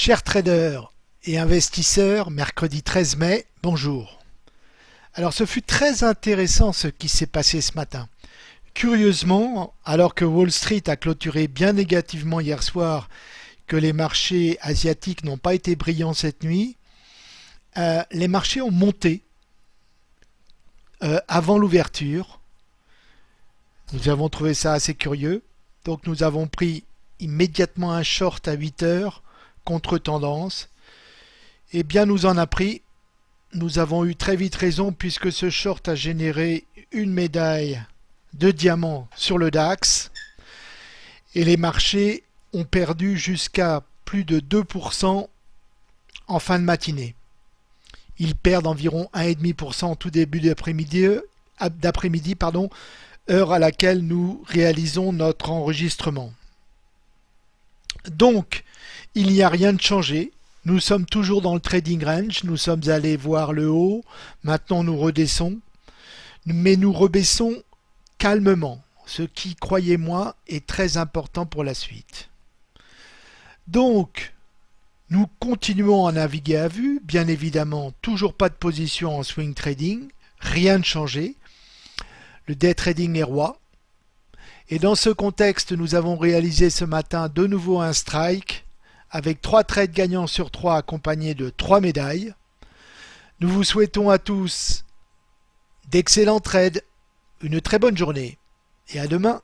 Chers traders et investisseurs, mercredi 13 mai, bonjour. Alors ce fut très intéressant ce qui s'est passé ce matin. Curieusement, alors que Wall Street a clôturé bien négativement hier soir, que les marchés asiatiques n'ont pas été brillants cette nuit, euh, les marchés ont monté euh, avant l'ouverture. Nous avons trouvé ça assez curieux. Donc nous avons pris immédiatement un short à 8 heures contre-tendance. Eh bien nous en a pris. Nous avons eu très vite raison puisque ce short a généré une médaille de diamant sur le DAX et les marchés ont perdu jusqu'à plus de 2% en fin de matinée. Ils perdent environ 1,5% en tout début d'après-midi, pardon, heure à laquelle nous réalisons notre enregistrement. Donc, il n'y a rien de changé. Nous sommes toujours dans le trading range. Nous sommes allés voir le haut. Maintenant, nous redescendons. Mais nous rebaissons calmement. Ce qui, croyez-moi, est très important pour la suite. Donc, nous continuons à naviguer à vue. Bien évidemment, toujours pas de position en swing trading. Rien de changé. Le day trading est roi. Et dans ce contexte, nous avons réalisé ce matin de nouveau un strike avec trois trades gagnants sur trois accompagnés de trois médailles. Nous vous souhaitons à tous d'excellents trades, une très bonne journée et à demain.